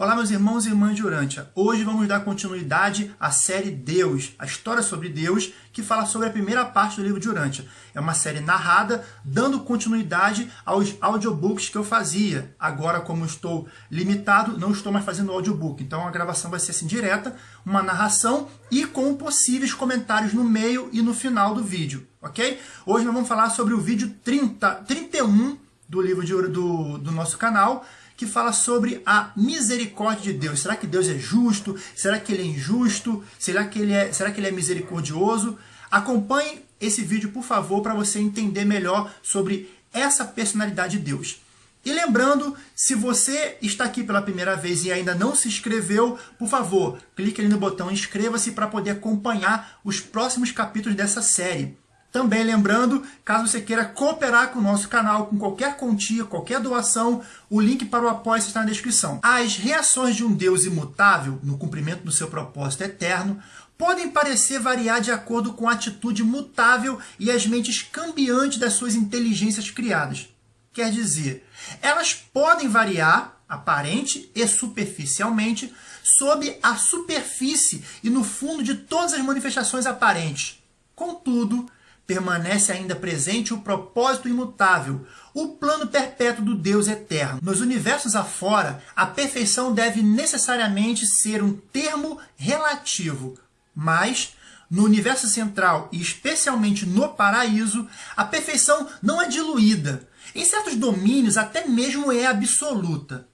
Olá meus irmãos e irmãs de Urântia. Hoje vamos dar continuidade à série Deus, a história sobre Deus, que fala sobre a primeira parte do livro de Urântia. É uma série narrada, dando continuidade aos audiobooks que eu fazia. Agora, como estou limitado, não estou mais fazendo audiobook. Então a gravação vai ser assim direta, uma narração e com possíveis comentários no meio e no final do vídeo, ok? Hoje nós vamos falar sobre o vídeo 30, 31 do livro de, do, do nosso canal, que fala sobre a misericórdia de Deus. Será que Deus é justo? Será que ele é injusto? Será que ele é, será que ele é misericordioso? Acompanhe esse vídeo, por favor, para você entender melhor sobre essa personalidade de Deus. E lembrando, se você está aqui pela primeira vez e ainda não se inscreveu, por favor, clique ali no botão inscreva-se para poder acompanhar os próximos capítulos dessa série. Também lembrando, caso você queira cooperar com o nosso canal, com qualquer quantia, qualquer doação, o link para o apoio está na descrição. As reações de um Deus imutável, no cumprimento do seu propósito eterno, podem parecer variar de acordo com a atitude mutável e as mentes cambiantes das suas inteligências criadas. Quer dizer, elas podem variar, aparente e superficialmente, sob a superfície e no fundo de todas as manifestações aparentes. Contudo, permanece ainda presente o propósito imutável, o plano perpétuo do Deus eterno. Nos universos afora, a perfeição deve necessariamente ser um termo relativo, mas no universo central e especialmente no paraíso, a perfeição não é diluída. Em certos domínios, até mesmo é absoluta.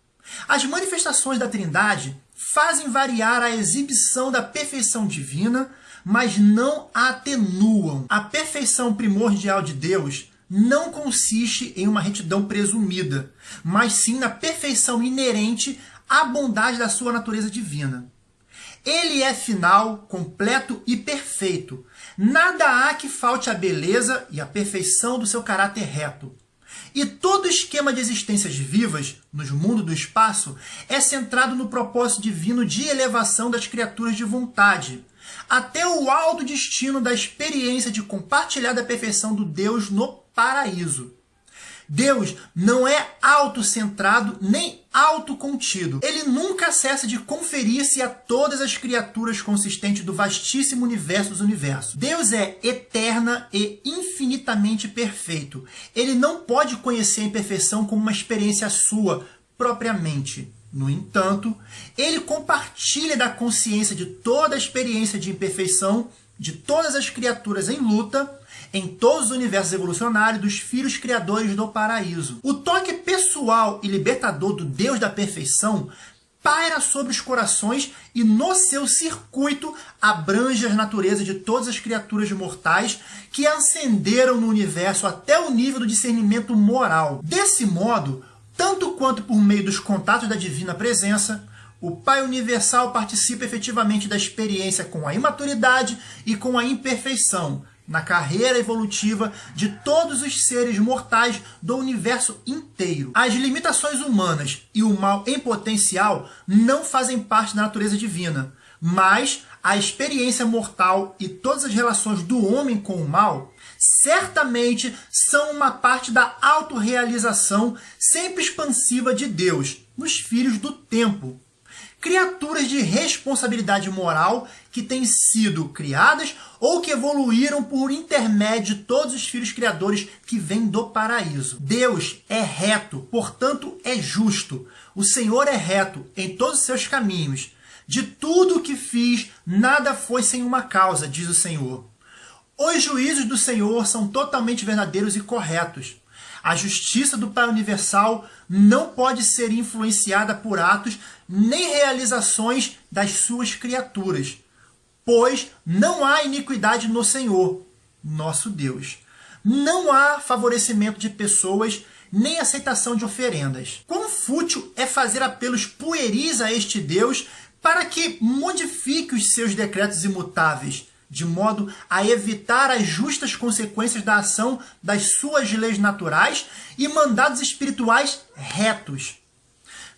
As manifestações da Trindade fazem variar a exibição da perfeição divina, mas não a atenuam. Perfeição primordial de Deus não consiste em uma retidão presumida, mas sim na perfeição inerente à bondade da sua natureza divina. Ele é final, completo e perfeito. Nada há que falte à beleza e à perfeição do seu caráter reto. E todo esquema de existências vivas, nos mundos do espaço, é centrado no propósito divino de elevação das criaturas de vontade, até o alto destino da experiência de compartilhar da perfeição do Deus no paraíso. Deus não é autocentrado nem autocontido. Ele nunca cessa de conferir-se a todas as criaturas consistentes do vastíssimo universo dos universos. Deus é eterna e infinitamente perfeito. Ele não pode conhecer a imperfeição como uma experiência sua propriamente. No entanto, ele compartilha da consciência de toda a experiência de imperfeição de todas as criaturas em luta em todos os universos evolucionários dos filhos criadores do paraíso. O toque pessoal e libertador do Deus da perfeição paira sobre os corações e no seu circuito abrange as naturezas de todas as criaturas mortais que ascenderam no universo até o nível do discernimento moral. Desse modo, tanto quanto por meio dos contatos da divina presença, o Pai Universal participa efetivamente da experiência com a imaturidade e com a imperfeição, na carreira evolutiva de todos os seres mortais do universo inteiro. As limitações humanas e o mal em potencial não fazem parte da natureza divina, mas a experiência mortal e todas as relações do homem com o mal certamente são uma parte da autorrealização sempre expansiva de Deus nos filhos do tempo. Criaturas de responsabilidade moral que têm sido criadas ou que evoluíram por intermédio de todos os filhos criadores que vêm do paraíso. Deus é reto, portanto é justo. O Senhor é reto em todos os seus caminhos. De tudo o que fiz, nada foi sem uma causa, diz o Senhor. Os juízos do Senhor são totalmente verdadeiros e corretos. A justiça do Pai Universal não pode ser influenciada por atos nem realizações das suas criaturas, pois não há iniquidade no Senhor, nosso Deus. Não há favorecimento de pessoas nem aceitação de oferendas. Quão fútil é fazer apelos pueris a este Deus para que modifique os seus decretos imutáveis, de modo a evitar as justas consequências da ação das suas leis naturais e mandados espirituais retos.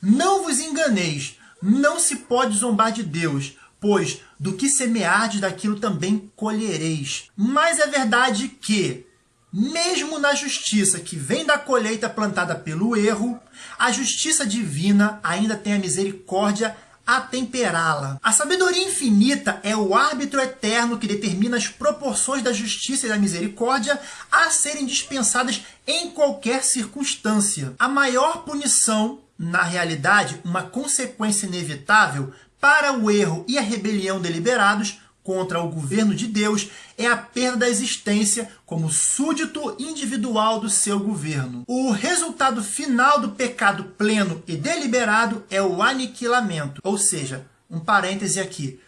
Não vos enganeis, não se pode zombar de Deus, pois do que semeardes daquilo também colhereis. Mas é verdade que, mesmo na justiça que vem da colheita plantada pelo erro, a justiça divina ainda tem a misericórdia a temperá-la. A sabedoria infinita é o árbitro eterno que determina as proporções da justiça e da misericórdia a serem dispensadas em qualquer circunstância. A maior punição, na realidade, uma consequência inevitável para o erro e a rebelião deliberados, contra o governo de Deus é a perda da existência como súdito individual do seu governo. O resultado final do pecado pleno e deliberado é o aniquilamento, ou seja, um parêntese aqui.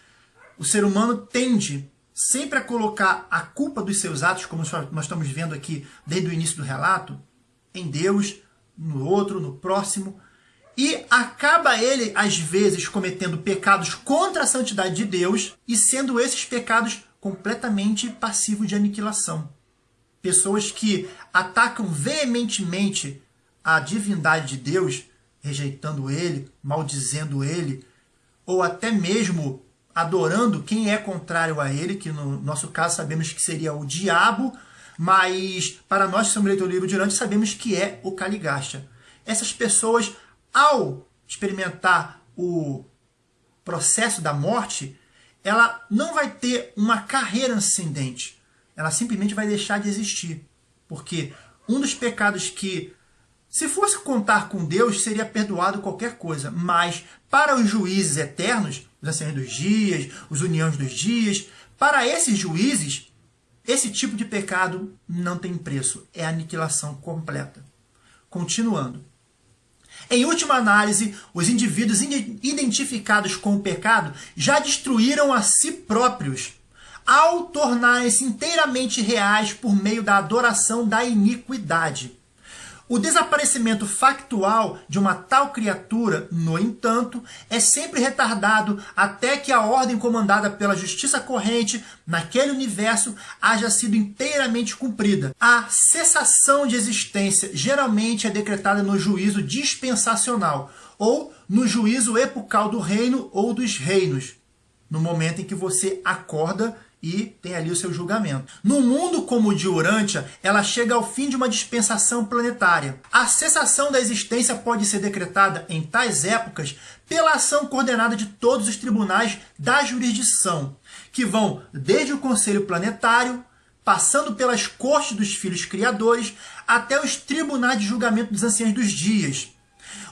O ser humano tende sempre a colocar a culpa dos seus atos, como nós estamos vendo aqui desde o início do relato, em Deus, no outro, no próximo, e acaba ele, às vezes, cometendo pecados contra a santidade de Deus e sendo esses pecados completamente passivos de aniquilação. Pessoas que atacam veementemente a divindade de Deus, rejeitando ele, maldizendo ele, ou até mesmo adorando quem é contrário a ele, que no nosso caso sabemos que seria o diabo, mas para nós que somos leitores do livro de sabemos que é o Caligacha. Essas pessoas ao experimentar o processo da morte, ela não vai ter uma carreira ascendente. Ela simplesmente vai deixar de existir. Porque um dos pecados que, se fosse contar com Deus, seria perdoado qualquer coisa. Mas para os juízes eternos, os anciãos dos dias, os uniões dos dias, para esses juízes, esse tipo de pecado não tem preço. É aniquilação completa. Continuando. Em última análise, os indivíduos identificados com o pecado já destruíram a si próprios, ao tornarem-se inteiramente reais por meio da adoração da iniquidade. O desaparecimento factual de uma tal criatura, no entanto, é sempre retardado até que a ordem comandada pela justiça corrente naquele universo haja sido inteiramente cumprida. A cessação de existência geralmente é decretada no juízo dispensacional ou no juízo epocal do reino ou dos reinos, no momento em que você acorda e tem ali o seu julgamento. No mundo como o de Urântia, ela chega ao fim de uma dispensação planetária. A cessação da existência pode ser decretada em tais épocas pela ação coordenada de todos os tribunais da jurisdição, que vão desde o Conselho Planetário, passando pelas cortes dos filhos criadores, até os tribunais de julgamento dos anciãos dos dias,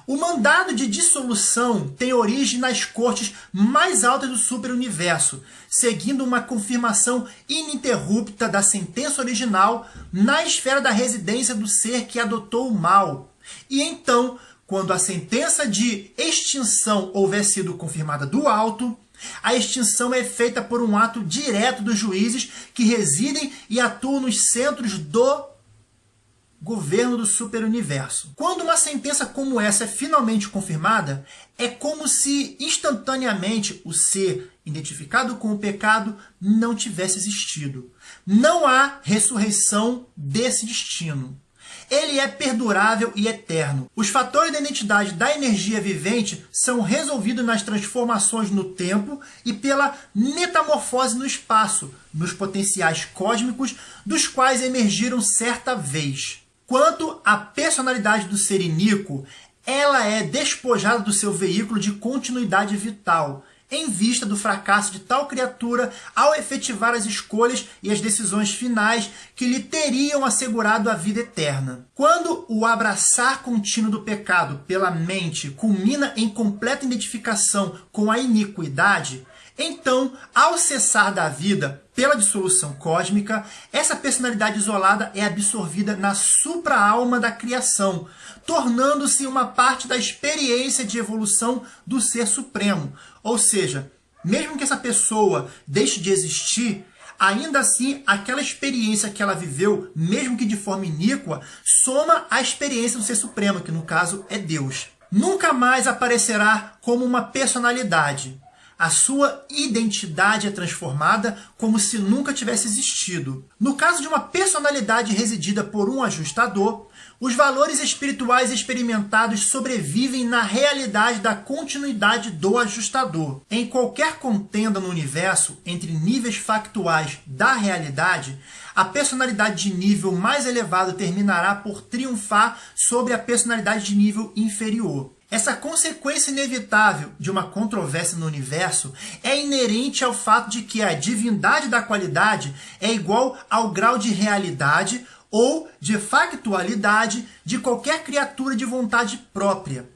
o mandado de dissolução tem origem nas cortes mais altas do superuniverso, seguindo uma confirmação ininterrupta da sentença original na esfera da residência do ser que adotou o mal. E então, quando a sentença de extinção houver sido confirmada do alto, a extinção é feita por um ato direto dos juízes que residem e atuam nos centros do governo do superuniverso. Quando uma sentença como essa é finalmente confirmada, é como se instantaneamente o ser identificado com o pecado não tivesse existido. Não há ressurreição desse destino. Ele é perdurável e eterno. Os fatores da identidade da energia vivente são resolvidos nas transformações no tempo e pela metamorfose no espaço, nos potenciais cósmicos dos quais emergiram certa vez. Quanto à personalidade do ser iníquo, ela é despojada do seu veículo de continuidade vital, em vista do fracasso de tal criatura ao efetivar as escolhas e as decisões finais que lhe teriam assegurado a vida eterna. Quando o abraçar contínuo do pecado pela mente culmina em completa identificação com a iniquidade, então, ao cessar da vida pela dissolução cósmica, essa personalidade isolada é absorvida na supra-alma da criação, tornando-se uma parte da experiência de evolução do Ser Supremo. Ou seja, mesmo que essa pessoa deixe de existir, ainda assim, aquela experiência que ela viveu, mesmo que de forma iníqua, soma à experiência do Ser Supremo, que no caso é Deus. Nunca mais aparecerá como uma personalidade, a sua identidade é transformada como se nunca tivesse existido. No caso de uma personalidade residida por um ajustador, Os valores espirituais experimentados sobrevivem na realidade da continuidade do ajustador. Em qualquer contenda no universo entre níveis factuais da realidade, a personalidade de nível mais elevado terminará por triunfar sobre a personalidade de nível inferior. Essa consequência inevitável de uma controvérsia no universo é inerente ao fato de que a divindade da qualidade é igual ao grau de realidade ou de factualidade de qualquer criatura de vontade própria.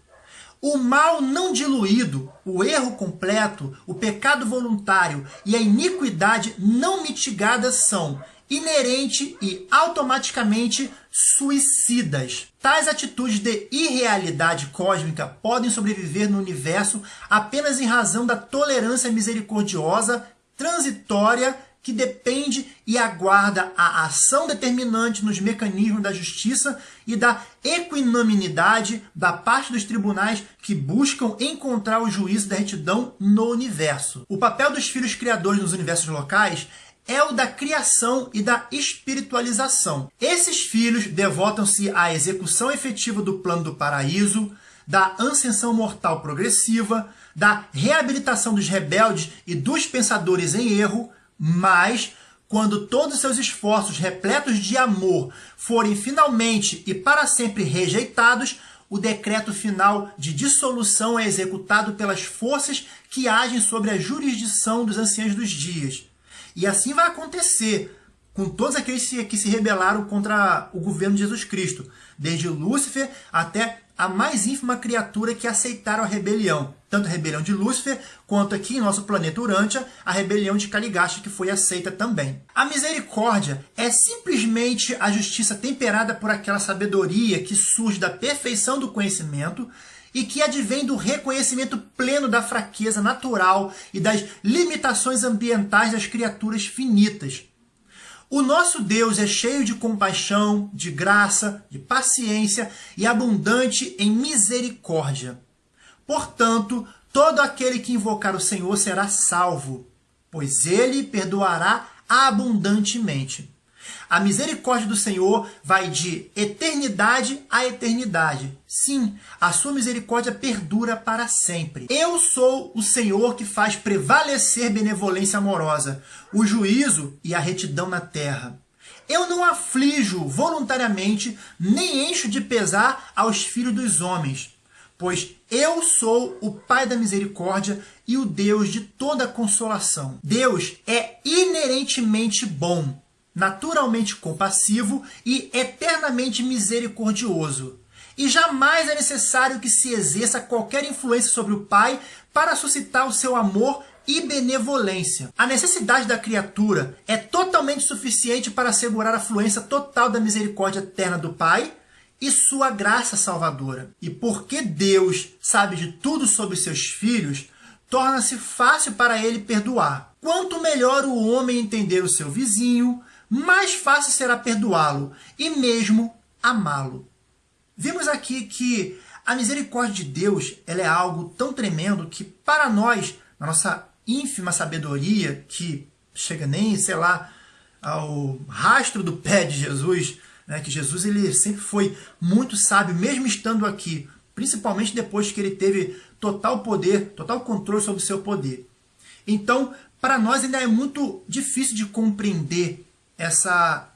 O mal não diluído, o erro completo, o pecado voluntário e a iniquidade não mitigada são inerente e automaticamente suicidas. Tais atitudes de irrealidade cósmica podem sobreviver no universo apenas em razão da tolerância misericordiosa, transitória que depende e aguarda a ação determinante nos mecanismos da justiça e da equinamidade da parte dos tribunais que buscam encontrar o juízo da retidão no universo. O papel dos filhos criadores nos universos locais é o da criação e da espiritualização. Esses filhos devotam-se à execução efetiva do plano do paraíso, da ascensão mortal progressiva, da reabilitação dos rebeldes e dos pensadores em erro, mas, quando todos seus esforços repletos de amor forem finalmente e para sempre rejeitados, o decreto final de dissolução é executado pelas forças que agem sobre a jurisdição dos anciãos dos dias. E assim vai acontecer com todos aqueles que se rebelaram contra o governo de Jesus Cristo, desde Lúcifer até a mais ínfima criatura que aceitaram a rebelião. Tanto a rebelião de Lúcifer, quanto aqui em nosso planeta Urântia, a rebelião de Caligasta, que foi aceita também. A misericórdia é simplesmente a justiça temperada por aquela sabedoria que surge da perfeição do conhecimento e que advém do reconhecimento pleno da fraqueza natural e das limitações ambientais das criaturas finitas. O nosso Deus é cheio de compaixão, de graça, de paciência e abundante em misericórdia. Portanto, todo aquele que invocar o Senhor será salvo, pois ele perdoará abundantemente. A misericórdia do Senhor vai de eternidade a eternidade. Sim, a sua misericórdia perdura para sempre. Eu sou o Senhor que faz prevalecer benevolência amorosa, o juízo e a retidão na terra. Eu não aflijo voluntariamente, nem encho de pesar aos filhos dos homens, pois eu sou o Pai da misericórdia e o Deus de toda consolação. Deus é inerentemente bom naturalmente compassivo e eternamente misericordioso. E jamais é necessário que se exerça qualquer influência sobre o Pai para suscitar o seu amor e benevolência. A necessidade da criatura é totalmente suficiente para assegurar a fluência total da misericórdia eterna do Pai e sua graça salvadora. E porque Deus sabe de tudo sobre seus filhos, torna-se fácil para ele perdoar. Quanto melhor o homem entender o seu vizinho, mais fácil será perdoá-lo e mesmo amá-lo. Vimos aqui que a misericórdia de Deus ela é algo tão tremendo que para nós, na nossa ínfima sabedoria, que chega nem, sei lá, ao rastro do pé de Jesus, né, que Jesus ele sempre foi muito sábio, mesmo estando aqui, principalmente depois que ele teve total poder, total controle sobre o seu poder. Então, para nós ainda é muito difícil de compreender essa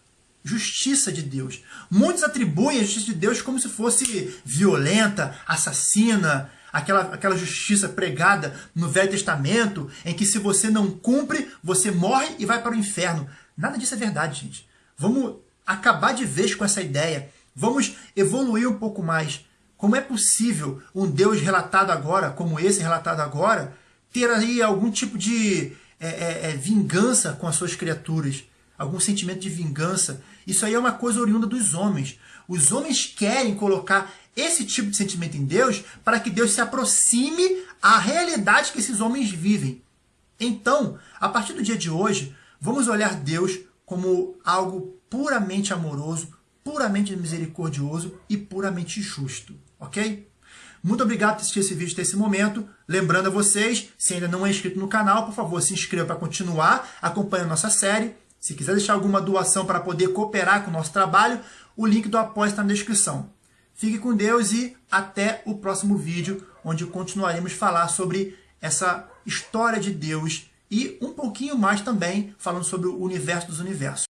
justiça de Deus. Muitos atribuem a justiça de Deus como se fosse violenta, assassina, aquela, aquela justiça pregada no Velho Testamento, em que se você não cumpre, você morre e vai para o inferno. Nada disso é verdade, gente. Vamos acabar de vez com essa ideia. Vamos evoluir um pouco mais. Como é possível um Deus relatado agora, como esse relatado agora, ter aí algum tipo de é, é, é, vingança com as suas criaturas? Algum sentimento de vingança. Isso aí é uma coisa oriunda dos homens. Os homens querem colocar esse tipo de sentimento em Deus para que Deus se aproxime à realidade que esses homens vivem. Então, a partir do dia de hoje, vamos olhar Deus como algo puramente amoroso, puramente misericordioso e puramente justo, ok? Muito obrigado por assistir esse vídeo até esse momento. Lembrando a vocês, se ainda não é inscrito no canal, por favor, se inscreva para continuar acompanhando nossa série. Se quiser deixar alguma doação para poder cooperar com o nosso trabalho, o link do apoio está na descrição. Fique com Deus e até o próximo vídeo, onde continuaremos falar sobre essa história de Deus e um pouquinho mais também falando sobre o universo dos universos.